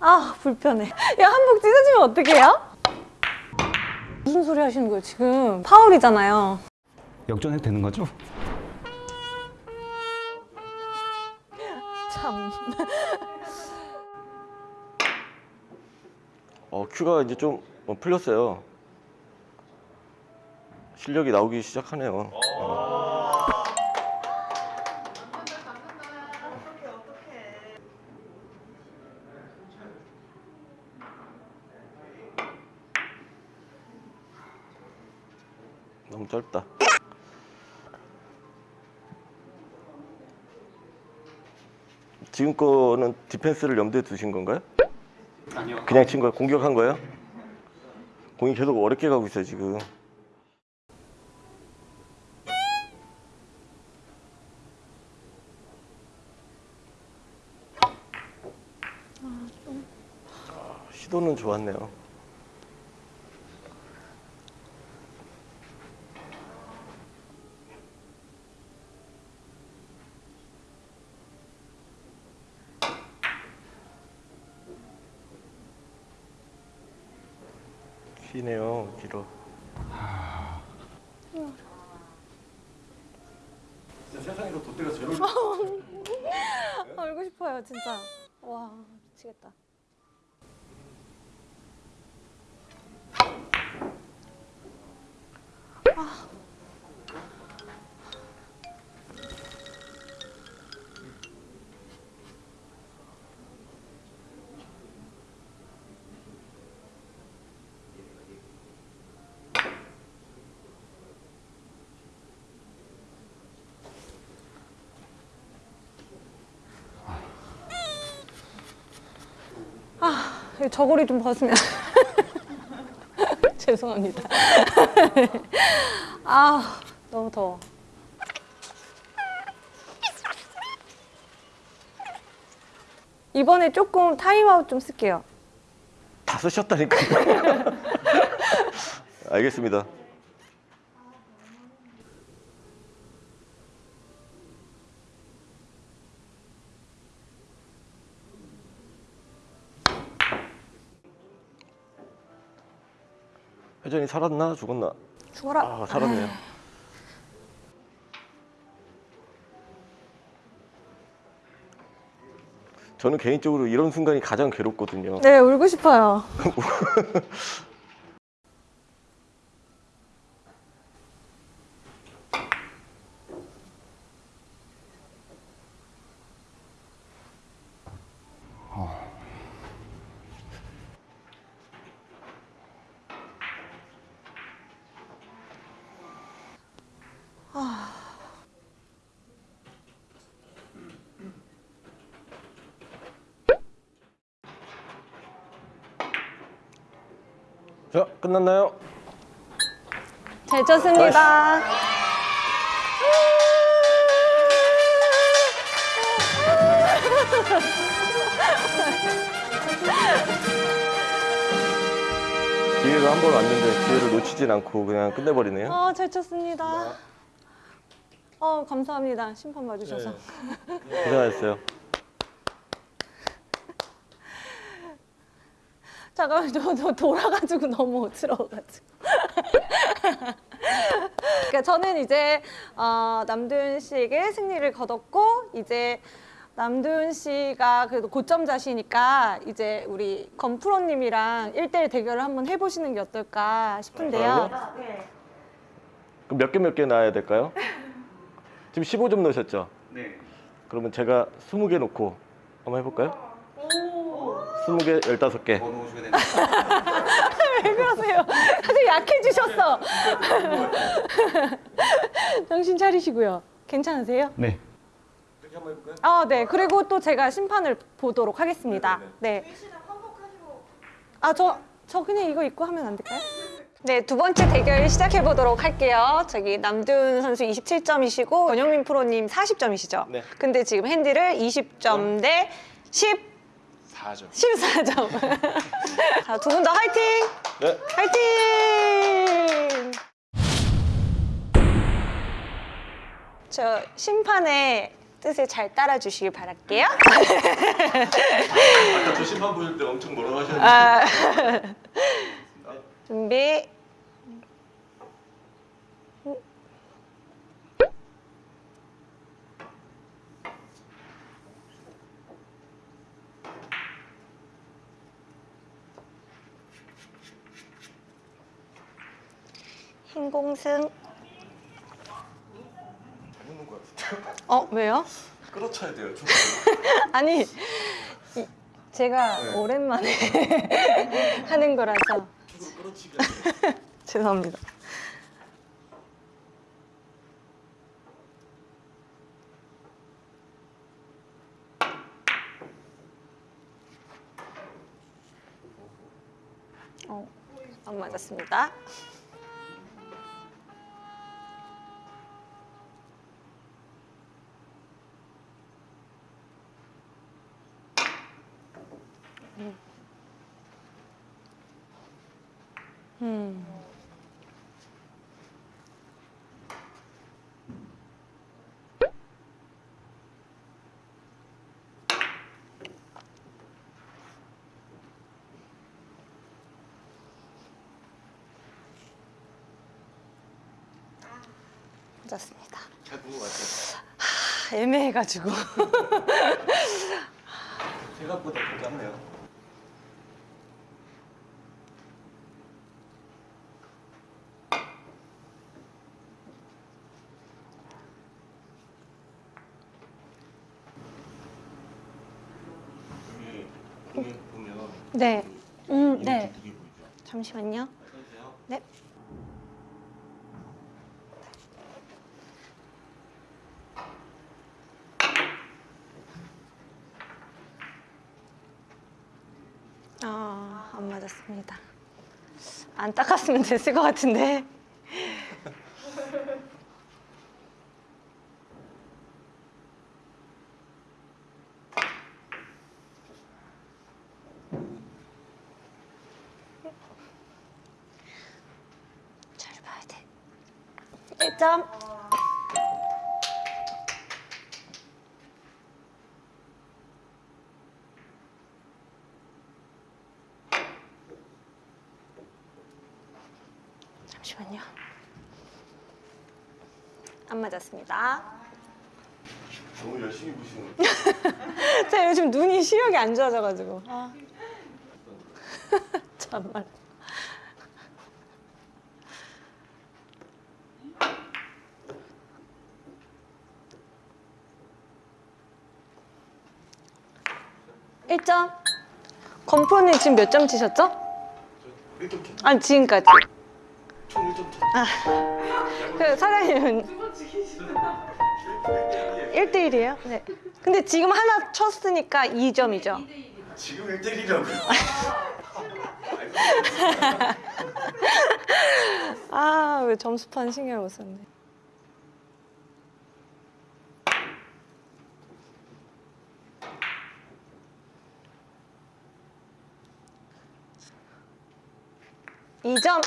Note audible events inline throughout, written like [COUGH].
아 불편해 야 한복 찢어지면 어떡해요? 무슨 소리 하시는 거예요 지금 파울이잖아요 역전해도 되는 거죠? 참 [LAUGHS] 어, 큐가 이제 좀 어, 풀렸어요. 실력이 나오기 시작하네요. 너 무 짧다. 지금 거는 디펜스를 염두에 두신 건가요? 아니요. 그냥 친 거야? 공격한 거예요? 공이 계속 어렵게 가고 있어요 지금 아, 시도는 좋았네요 기네요 길어 세상에서 돛대가 제일 [LAUGHS] 알고 싶어요 진짜. 와 미치겠다. 이 저고리 좀 벗으면. [LAUGHS] 죄송합니다. [LAUGHS] 아 너무 더워. 이번에 조금 타임아웃 좀 쓸게요. 다 쓰셨다니까 [LAUGHS] 알겠습니다 회전이 살았나 죽었나? 죽어라. 아 살았네요. 저는 개인적으로 이런 순간이 가장 괴롭거든요. 네 울고 싶어요 [LAUGHS] 자 끝났나요? 잘 쳤습니다 [LAUGHS] 기회가 한 번 왔는데 기회를 놓치진 않고 그냥 끝내버리네요. 아, 잘 쳤습니다 어 감사합니다 심판 봐주셔서 고생하셨어요. 잠깐만 저, 저 돌아가지고 너무 어지러워가지고 그러니까 저는 이제 어, 남도윤 씨에게 승리를 거뒀고 이제 남도윤 씨가 그래도 고점자시니까 이제 우리 건프로님이랑 1대1 대결을 한번 해보시는 게 어떨까 싶은데요 그럼 몇 개 몇개 나야 될까요? 지금 15점 넣으셨죠? 네. 그러면 제가 20개 놓고 한번 해볼까요? 20개, 15개. 더 넣으셔야 되는데. [LAUGHS] 왜 그러세요? 사실 약해지셨어 [LAUGHS] 정신 차리시고요 괜찮으세요? 네. 그렇게 한번 해볼까요? 아, 네. 그리고 또 제가 심판을 보도록 하겠습니다. 네. 아, 저, 저 그냥 이거 입고 하면 안 될까요? 네, 두 번째 대결 시작해 보도록 할게요. 저기 남준 선수 27점이시고 권영민 프로님 40점이시죠? 네. 근데 지금 핸디를 20점 대 10, 4점. 14점. [LAUGHS] 자, 두분더 화이팅! 네. 화이팅! 저 심판의 뜻을 잘 따라주시길 바랄게요. 아까 저 심판 보실 때 엄청 뭐라고 하셨는데 아, 준비. 같은데요? 어, 왜요? 끌어쳐야 돼요 좀. [LAUGHS] 아니, 이- 제가 네. 오랜만에 [LAUGHS] 하는 거라서. [LAUGHS] 죄송합니다. 어, 안 맞았습니다. 음. 맞았습니다. 잘 본 것 같아요. 하, 애매해가지고. 생각보다 더 짧네요. 여기 공에 보면 네. 음, 네. 잠시만요. 네. 아, 안 맞았습니다. 안 닦았으면 됐을 것 같은데. 잘 봐야 돼. 1점. 잠시만요. 안 맞았습니다. 너무 열심히 보시는 [LAUGHS] 제가 요즘 눈이 시력이 안 좋아져가지고. 아. [LAUGHS] 정말. 일점 건프로님 지금 몇 점 치셨죠? 1점? 아니 지금까지. 총 1점 쳤죠? 그 사장님은 1대1이에요? 네. 근데 지금 하나 쳤으니까 2점이죠. 지금 1대1이라고요. [LAUGHS] 아, 왜 점수판 신경 못 썼네. 이점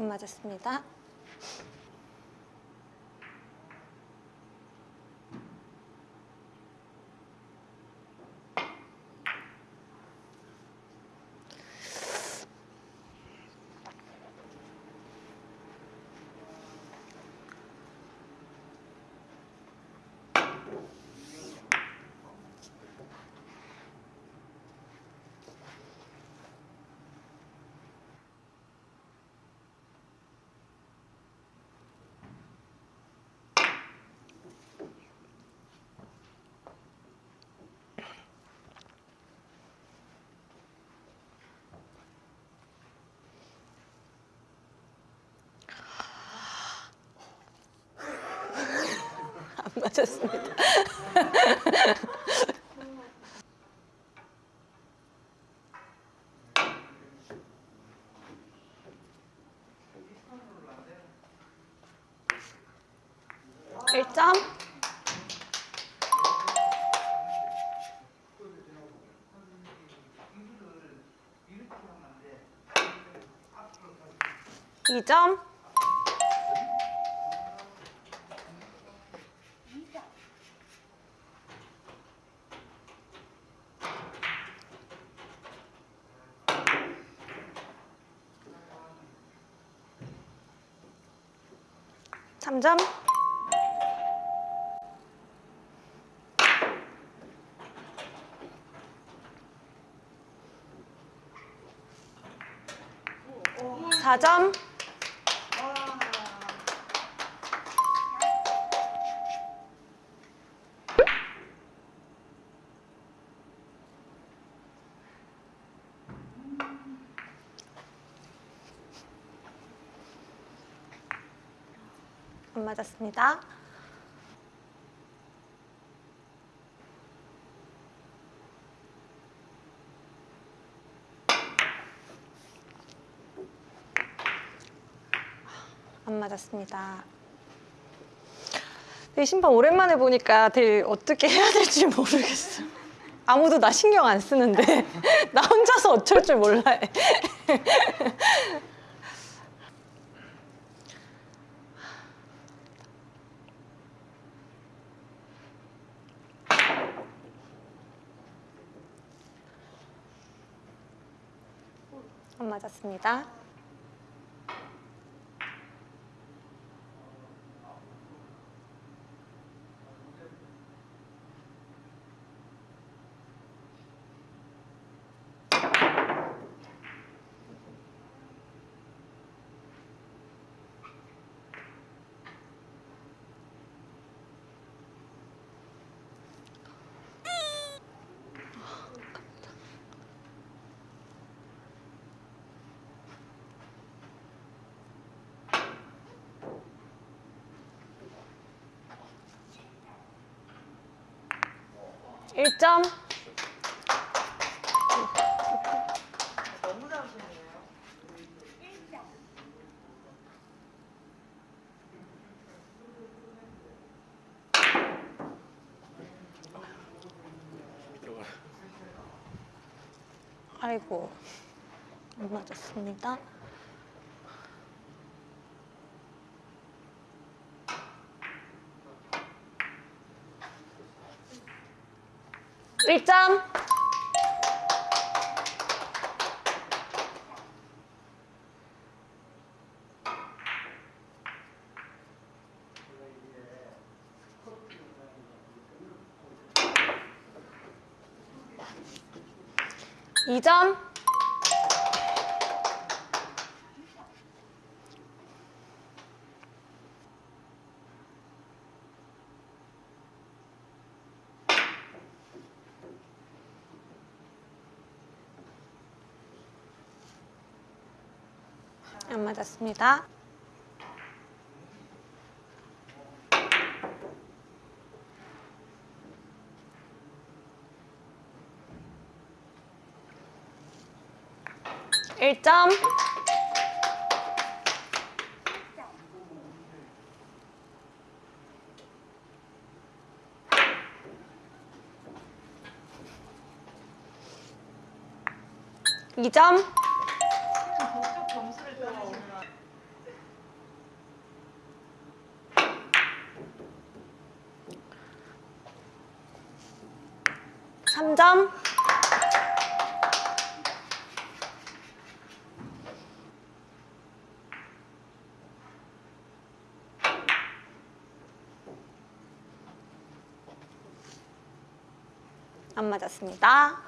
안 맞았습니다. 맞췄습니다. [LAUGHS] 일점 2점 점. 사점 맞았습니다. 안 맞았습니다. 이 심판 오랜만에 보니까 되게 어떻게 해야 될지 모르겠어. 아무도 나 신경 안 쓰는데 [LAUGHS] 나 혼자서 어쩔 줄 몰라. 해. 안 맞았습니다. 일점 아이고 안 맞았습니다. 일점. 이점 안 맞았습니다. 일점 이점 삼점 안 맞았습니다.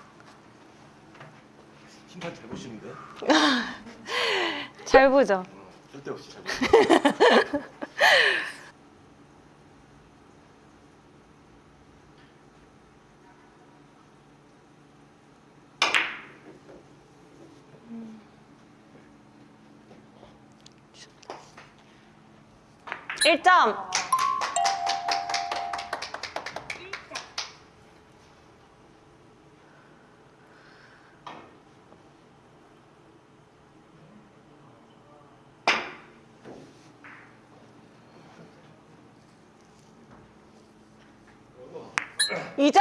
심판 잘 보시는데? [LAUGHS] 잘 보죠? 쓸데없이 잘 보시는데? 일점 2점!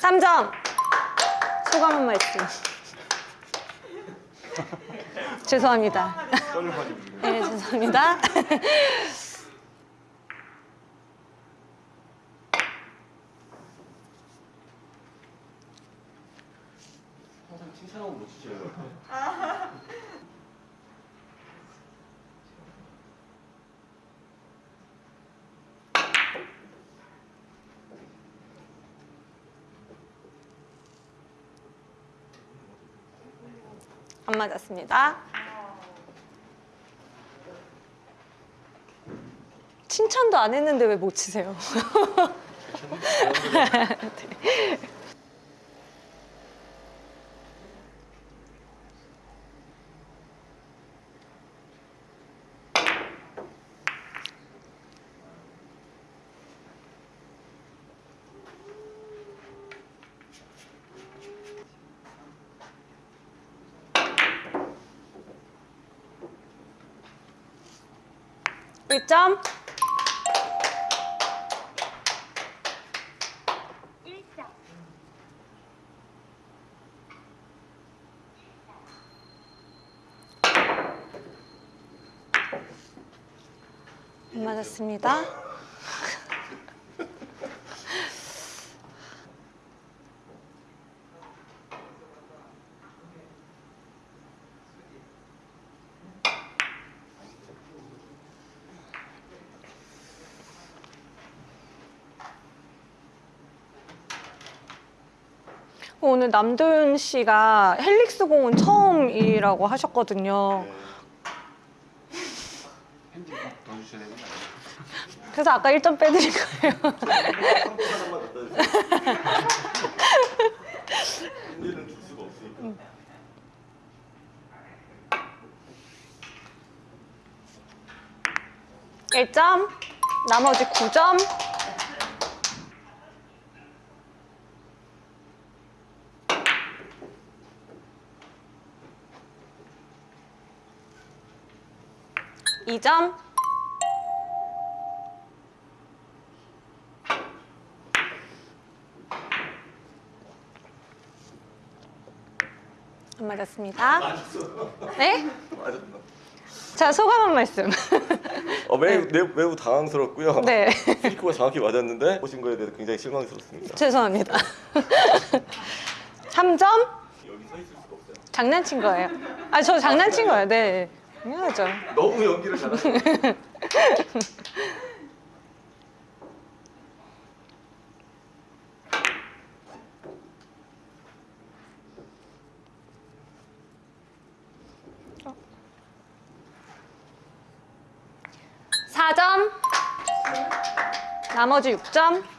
3점! 소감 한 말씀 [LAUGHS] 죄송합니다 네 죄송합니다 [LAUGHS] 안 맞았습니다. 칭찬도 안 했는데 왜 못 치세요? [LAUGHS] 네. 일점 안 맞았습니다. 오늘 남도윤 씨가 헬릭스 공은 처음이라고 하셨거든요. 그래서 아까 1점 빼드린 거예요. 하나만 갖다 주세요. 핸디는 줄 수가 없으니까. 일점 나머지 9점. 이점 안 맞았습니다. 네? 자, 소감 한 말씀. 어, 매우, 매우, 매우 당황스럽고요. 네. 스리코가 정확히 맞았는데 보신 거에 대해서 굉장히 실망스럽습니다. 죄송합니다. [LAUGHS] 3점? 여기 서 있을 수가 없어요. 장난친 거예요. 아, 저 장난친 거예요. 네. 당연하죠. 너무 연기를 잘하시네요. 사점 나머지 6점.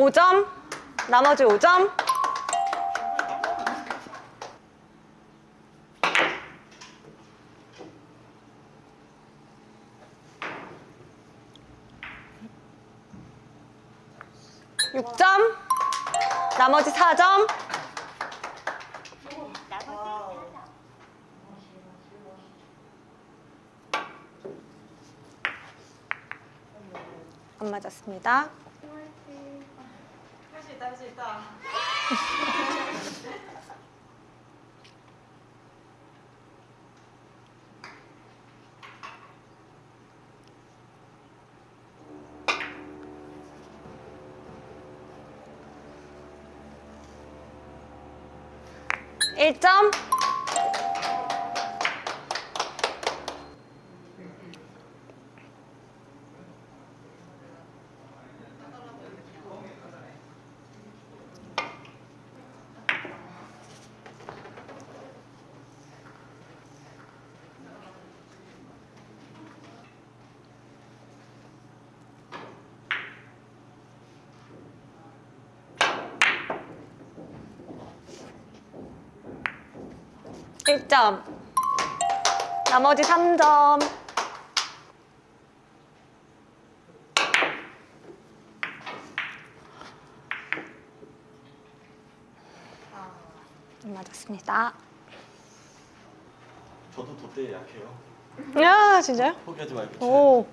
오점 나머지 5점. 육점 나머지 4점. 안 맞았습니다. 할 수 있다 할 수 있다. 일점 일점 나머지 3점. 안 맞았습니다. 저도 돛대에 약해요. 야 진짜요? 포기하지 말고. 오.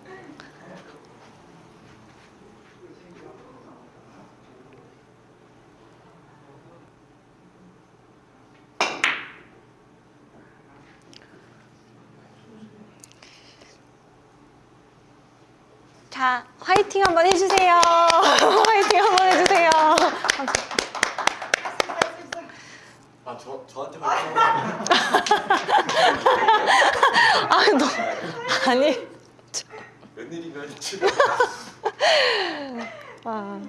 자, 화이팅 한번 해주세요. 화이팅 한번 해주세요. 아, 저 저한테 [LAUGHS] 말씀. 아, 너 아니. 웬일인가요, 지금? 와.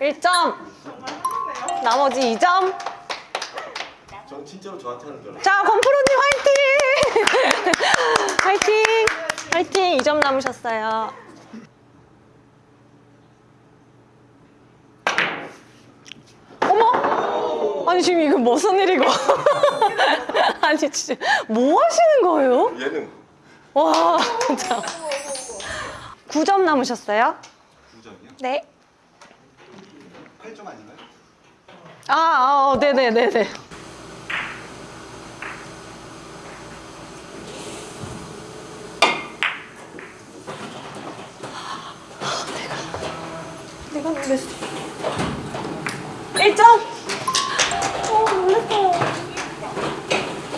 일점 나머지 2점. 전 진짜로 저한테 하는 줄 알았어요. 자, 권프로님 화이팅! 화이팅! 화이팅! 2점 남으셨어요. 어머! 아니, 지금 이거 무슨 일이고? [LAUGHS] 아니, 진짜. 뭐 하시는 거예요? 예능. 와, 진짜. 9점 남으셨어요? 9점이요? 네. 8점 아닌가요? 아, 아 어, 네네네네. 내가 놀랬어. 1점! 어, 놀랬어요.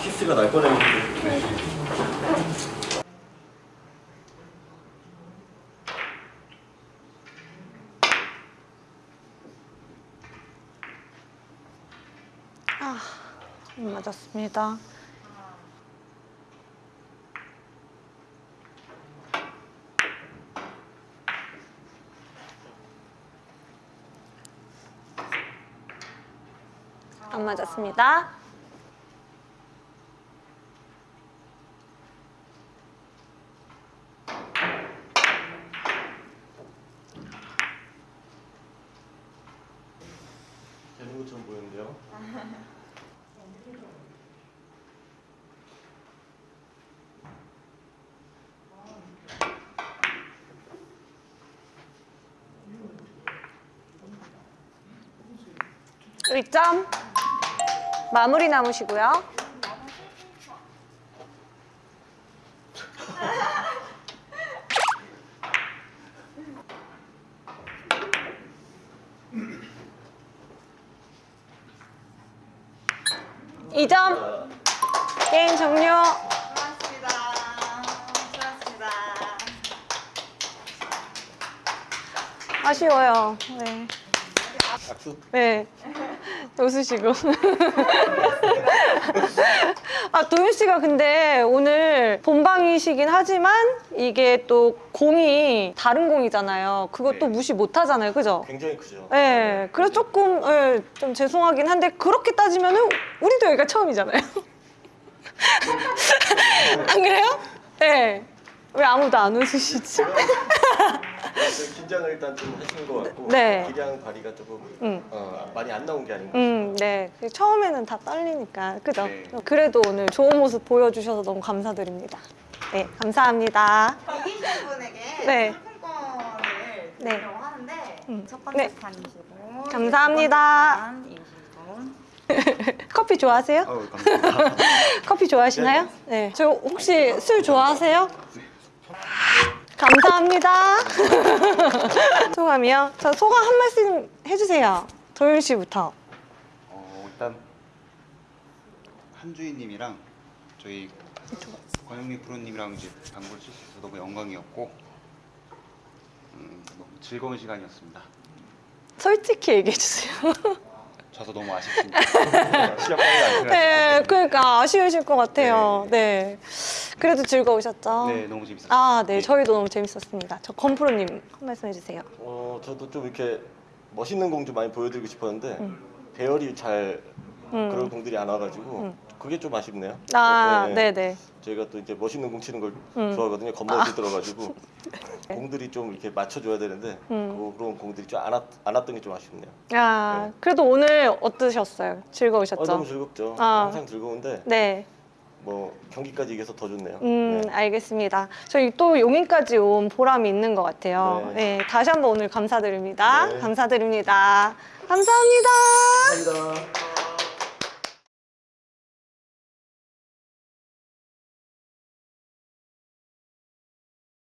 키스가 날 뻔했는데. 아, 음, 맞았습니다. 안 맞았습니다. 1점 마무리 남으시고요. 2점 게임 종료. 고맙습니다. 고맙습니다. 아쉬워요. 네. 박수? 네. 웃으시고. [LAUGHS] 아, 도윤 씨가 근데 오늘 본방이시긴 하지만 이게 또 공이 다른 공이잖아요. 그것도 네. 무시 못 하잖아요. 그죠? 굉장히 크죠. 네. 그래서 조금, 예, 좀 죄송하긴 한데 그렇게 따지면 은 우리도 여기가 처음이잖아요. [LAUGHS] 안 그래요? 네. 왜 아무도 안 웃으시지? [LAUGHS] 좀 긴장을 일단 좀 하시는 것 같고 네. 기량 발휘가 조금 음. 어, 많이 안 나온 게 아닌가. 음, 네. 처음에는 다 떨리니까. 그죠? 네. 그래도 오늘 좋은 모습 보여주셔서 너무 감사드립니다. 네, 감사합니다. 이기신 분에게 네. 상품권을 네. 드리려고 하는데 음. 첫 번째 네. 감사합니다. 두 번째 스탄 이신 분. 커피 좋아하세요? 감사합니다. [LAUGHS] 커피 좋아하시나요? 네. 저 혹시 술 좋아하세요? 감사합니다. [LAUGHS] 소감이요? 자, 소감 한 말씀 해주세요. 도윤 씨부터. 어, 일단 한주희님이랑 저희 권영미 프로님이랑 이제 방구를 칠 수 있어서 너무 영광이었고 음, 너무 즐거운 시간이었습니다. 솔직히 얘기해주세요. [LAUGHS] 져서 너무 아쉽습니다. [LAUGHS] 시합 빨리 안 네. 그러니까 아쉬우실 것 같아요. 네. 그래도 즐거우셨죠? 네, 너무 재밌었어요. 아, 네. 저희도 너무 재밌었습니다. 저 건프로님 한 말씀 해주세요. 어, 저도 좀 이렇게 멋있는 공좀 많이 보여드리고 싶었는데 음. 배열이 잘 음. 그런 공들이 안 와가지고 음. 그게 좀 아쉽네요. 아, 네, 네. 저희가 또 이제 멋있는 공 치는 걸 음. 좋아하거든요. 겁먹이 들어가지고 [LAUGHS] 공들이 좀 이렇게 맞춰줘야 되는데 음. 그- 그런 공들이 좀안 왔던 게 좀 아쉽네요. 아, 그래도 오늘 어떠셨어요? 즐거우셨죠? 어, 너무 즐겁죠. 아. 항상 즐거운데 네. 뭐 경기까지 이겨서 더 좋네요. 음, 네. 알겠습니다. 저희 또 용인까지 온 보람이 있는 것 같아요. 네. 네, 다시 한번 오늘 감사드립니다. 네. 감사드립니다. 감사합니다. 감사합니다.